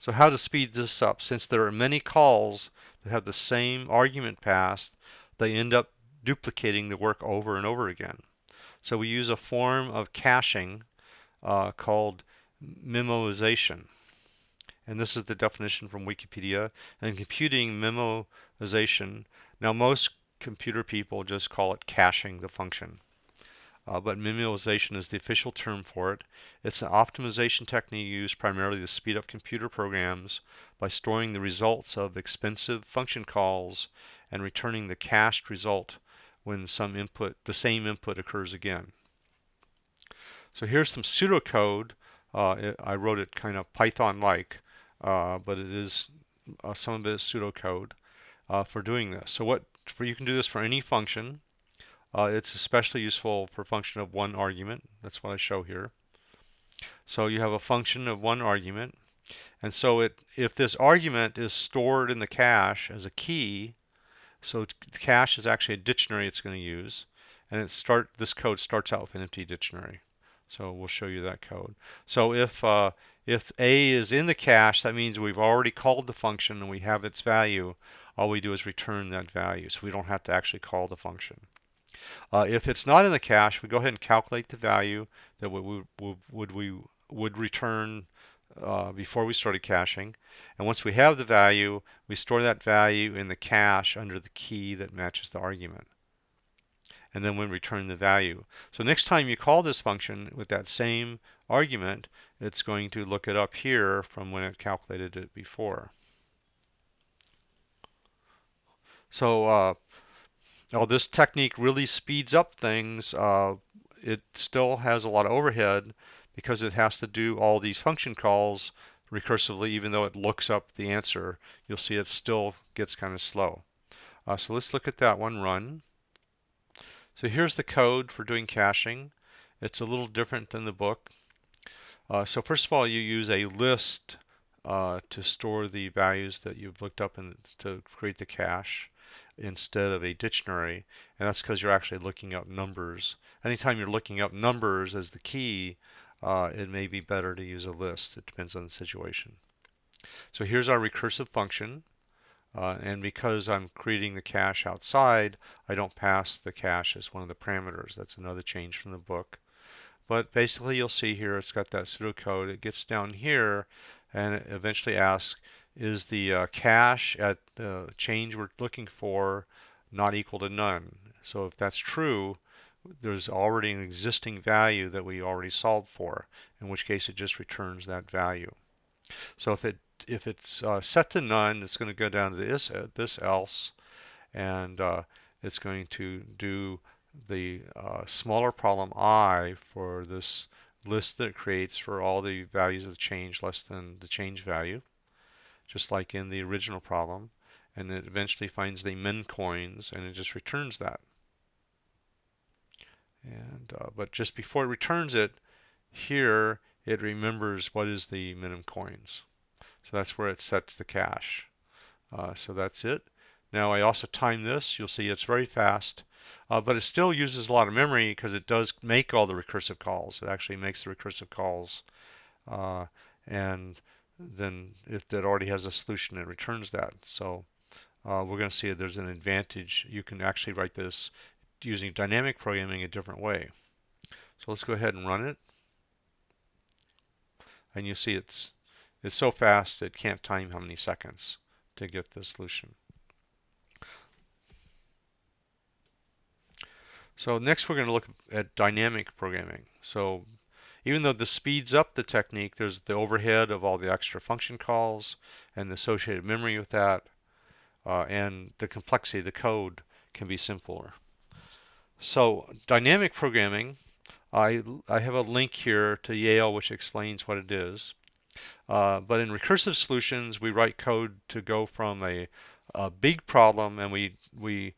So how to speed this up? Since there are many calls that have the same argument passed, they end up duplicating the work over and over again. So we use a form of caching uh, called memoization. And this is the definition from Wikipedia. And computing memoization, now most computer people just call it caching the function uh, but memoization is the official term for it. It's an optimization technique used primarily to speed up computer programs by storing the results of expensive function calls and returning the cached result when some input, the same input occurs again. So here's some pseudocode. Uh, it, I wrote it kind of Python-like, uh, but it is uh, some of it is pseudocode uh, for doing this. So what for, you can do this for any function. Uh, it's especially useful for function of one argument. That's what I show here. So you have a function of one argument. And so it, if this argument is stored in the cache as a key, so the cache is actually a dictionary it's going to use. And it start this code starts out with an empty dictionary. So we'll show you that code. So if uh, if a is in the cache, that means we've already called the function and we have its value. All we do is return that value, so we don't have to actually call the function. Uh, if it's not in the cache, we go ahead and calculate the value that we would, would we would return uh, before we started caching. And once we have the value, we store that value in the cache under the key that matches the argument. And then we return the value. So next time you call this function with that same argument, it's going to look it up here from when it calculated it before. So uh, now this technique really speeds up things. Uh, it still has a lot of overhead because it has to do all these function calls recursively even though it looks up the answer. You'll see it still gets kind of slow. Uh, so let's look at that one run. So here's the code for doing caching. It's a little different than the book. Uh, so first of all, you use a list uh, to store the values that you've looked up and to create the cache instead of a dictionary, and that's because you're actually looking up numbers. Anytime you're looking up numbers as the key, uh, it may be better to use a list. It depends on the situation. So here's our recursive function. Uh, and because I'm creating the cache outside, I don't pass the cache as one of the parameters. That's another change from the book. But basically you'll see here it's got that pseudocode. It gets down here and it eventually asks, is the uh, cache at the change we're looking for not equal to none. So if that's true, there's already an existing value that we already solved for, in which case it just returns that value. So if it if it's uh, set to none, it's going to go down to this uh, this else, and uh, it's going to do the uh, smaller problem i for this list that it creates for all the values of the change less than the change value just like in the original problem. And it eventually finds the min coins and it just returns that. And uh, But just before it returns it, here it remembers what is the minimum coins. So that's where it sets the cache. Uh, so that's it. Now I also time this. You'll see it's very fast. Uh, but it still uses a lot of memory because it does make all the recursive calls. It actually makes the recursive calls. Uh, and then if that already has a solution, it returns that. So uh, we're going to see there's an advantage. You can actually write this using dynamic programming a different way. So let's go ahead and run it. And you see it's it's so fast it can't time how many seconds to get the solution. So next we're going to look at dynamic programming. So even though this speeds up the technique, there's the overhead of all the extra function calls and the associated memory with that, uh, and the complexity of the code can be simpler. So dynamic programming, I, I have a link here to Yale which explains what it is. Uh, but in recursive solutions, we write code to go from a, a big problem and we, we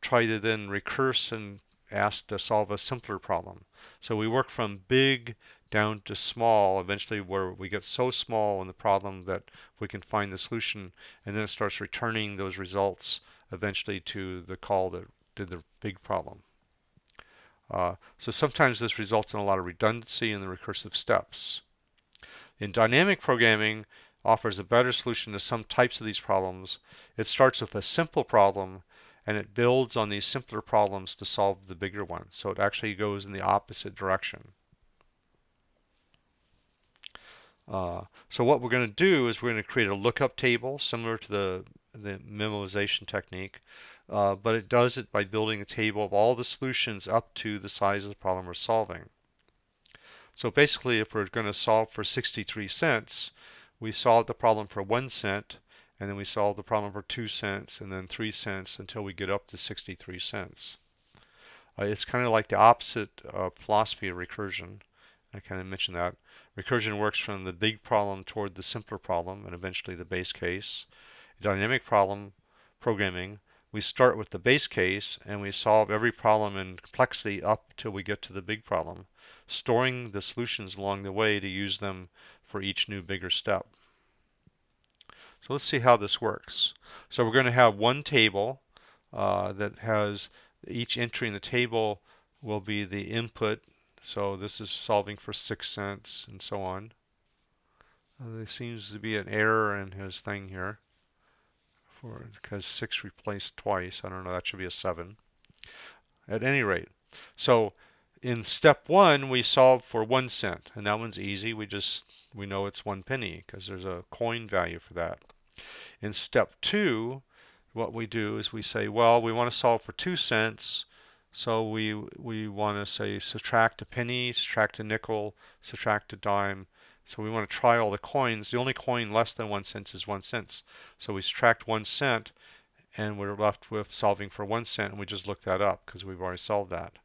try to then recurse and ask to solve a simpler problem. So we work from big down to small, eventually where we get so small in the problem that we can find the solution, and then it starts returning those results eventually to the call that did the big problem. Uh, so sometimes this results in a lot of redundancy in the recursive steps. In dynamic programming, offers a better solution to some types of these problems. It starts with a simple problem and it builds on these simpler problems to solve the bigger one. So it actually goes in the opposite direction. Uh, so what we're going to do is we're going to create a lookup table similar to the, the memoization technique, uh, but it does it by building a table of all the solutions up to the size of the problem we're solving. So basically, if we're going to solve for 63 cents, we solve the problem for 1 cent, and then we solve the problem for 2 cents, and then 3 cents until we get up to 63 cents. Uh, it's kind of like the opposite uh, philosophy of recursion. I kind of mentioned that. Recursion works from the big problem toward the simpler problem and eventually the base case. Dynamic problem programming, we start with the base case and we solve every problem in complexity up till we get to the big problem, storing the solutions along the way to use them for each new bigger step. So let's see how this works. So we're going to have one table uh, that has each entry in the table will be the input so this is solving for 6 cents and so on. Uh, there seems to be an error in his thing here. For because 6 replaced twice. I don't know, that should be a 7. At any rate, so in step 1 we solve for 1 cent. And that one's easy. We just, we know it's 1 penny because there's a coin value for that. In step 2, what we do is we say, well, we want to solve for 2 cents so we we want to say subtract a penny, subtract a nickel, subtract a dime. So we want to try all the coins. The only coin less than one cent is one cent. So we subtract one cent and we're left with solving for one cent and we just look that up because we've already solved that.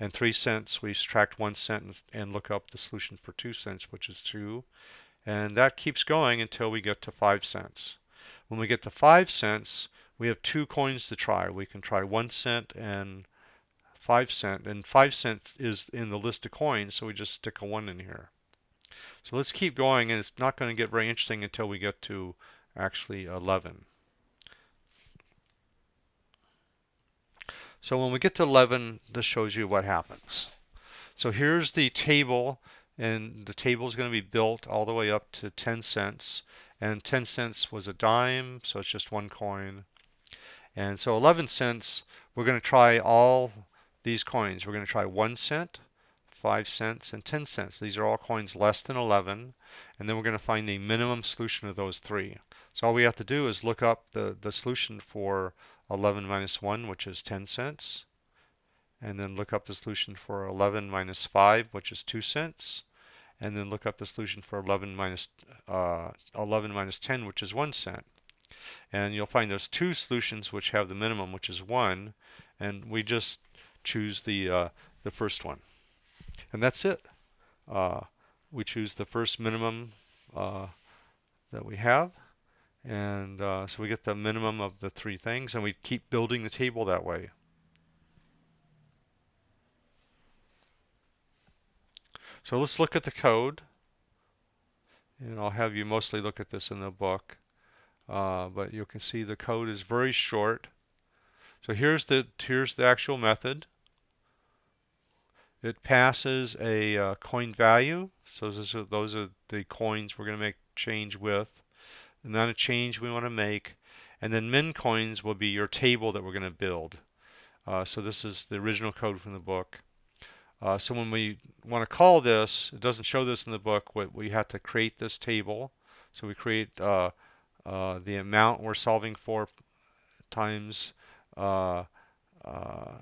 And three cents, we subtract one cent and look up the solution for two cents, which is two. And that keeps going until we get to five cents. When we get to five cents, we have two coins to try. We can try one cent and 5 cent and 5 cent is in the list of coins so we just stick a 1 in here. So let's keep going and it's not going to get very interesting until we get to actually 11. So when we get to 11 this shows you what happens. So here's the table and the table is going to be built all the way up to 10 cents and 10 cents was a dime so it's just one coin and so 11 cents we're going to try all these coins. We're going to try 1 cent, 5 cents, and 10 cents. These are all coins less than 11. And then we're going to find the minimum solution of those three. So all we have to do is look up the, the solution for 11 minus 1, which is 10 cents. And then look up the solution for 11 minus 5, which is 2 cents. And then look up the solution for 11 minus, uh, 11 minus 10, which is 1 cent. And you'll find there's two solutions which have the minimum, which is 1. And we just choose the, uh, the first one. And that's it. Uh, we choose the first minimum uh, that we have. And uh, so we get the minimum of the three things, and we keep building the table that way. So let's look at the code. And I'll have you mostly look at this in the book. Uh, but you can see the code is very short. So here's the here's the actual method. It passes a uh, coin value. So those are, those are the coins we're going to make change with. The amount of change we want to make. And then min coins will be your table that we're going to build. Uh, so this is the original code from the book. Uh, so when we want to call this, it doesn't show this in the book, but we have to create this table. So we create uh, uh the amount we're solving for times uh, uh,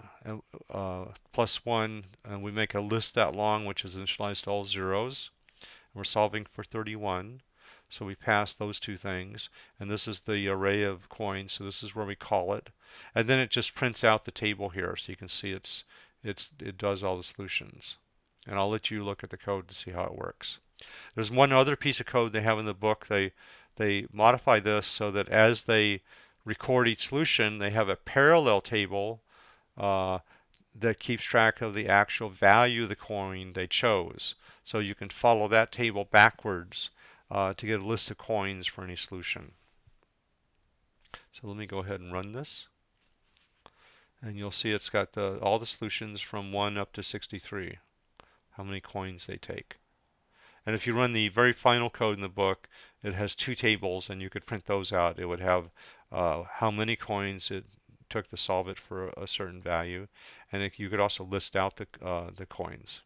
uh, plus 1, and we make a list that long, which is initialized to all zeros. And we're solving for 31. So we pass those two things. And this is the array of coins, so this is where we call it. And then it just prints out the table here, so you can see it's, it's, it does all the solutions. And I'll let you look at the code to see how it works. There's one other piece of code they have in the book. They, they modify this so that as they record each solution, they have a parallel table uh, that keeps track of the actual value of the coin they chose. So you can follow that table backwards uh, to get a list of coins for any solution. So let me go ahead and run this. And you'll see it's got the, all the solutions from 1 up to 63, how many coins they take. And if you run the very final code in the book, it has two tables, and you could print those out. It would have uh, how many coins it took to solve it for a certain value, and it, you could also list out the uh, the coins.